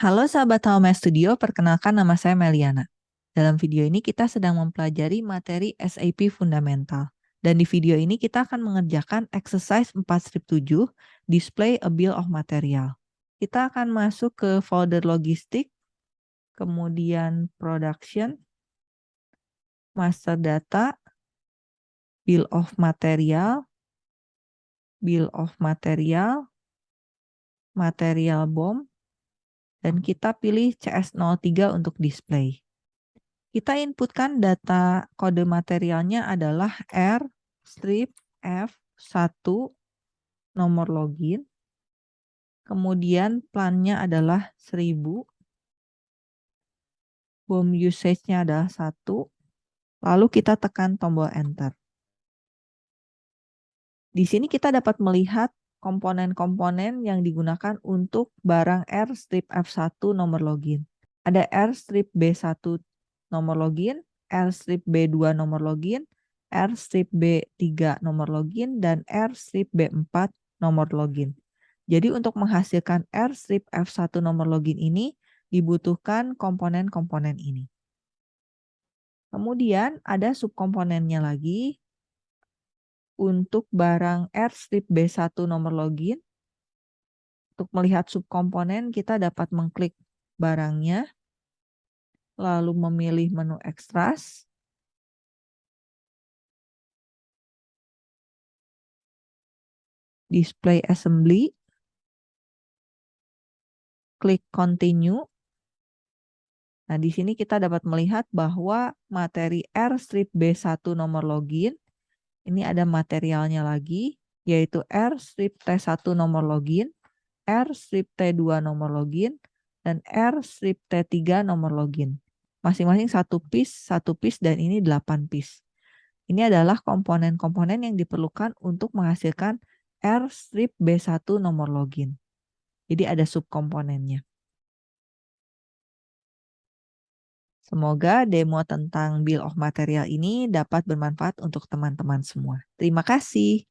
Halo sahabat Home Studio, perkenalkan nama saya Meliana. Dalam video ini kita sedang mempelajari materi SAP Fundamental. Dan di video ini kita akan mengerjakan exercise 4.7, display a bill of material. Kita akan masuk ke folder logistik, kemudian production, master data, bill of material, bill of material, material BOM, dan kita pilih CS03 untuk display. Kita inputkan data kode materialnya adalah R strip F1 nomor login. Kemudian plannya adalah 1000. BOM usage-nya adalah 1. Lalu kita tekan tombol enter. Di sini kita dapat melihat komponen-komponen yang digunakan untuk barang R strip F1 nomor login. Ada R strip B1 nomor login, R strip B2 nomor login, R strip B3 nomor login, dan R strip B4 nomor login. Jadi untuk menghasilkan R strip F1 nomor login ini dibutuhkan komponen-komponen ini. Kemudian ada subkomponennya lagi, untuk barang R strip B1 nomor login. Untuk melihat subkomponen, kita dapat mengklik barangnya, lalu memilih menu extras. Display assembly. Klik continue. Nah, di sini kita dapat melihat bahwa materi R strip B1 nomor login ini ada materialnya lagi, yaitu R strip T1 nomor login, R strip T2 nomor login, dan R strip T3 nomor login. Masing-masing satu piece, satu piece, dan ini 8 piece. Ini adalah komponen-komponen yang diperlukan untuk menghasilkan R strip B1 nomor login. Jadi ada subkomponennya. Semoga demo tentang Bill of Material ini dapat bermanfaat untuk teman-teman semua. Terima kasih.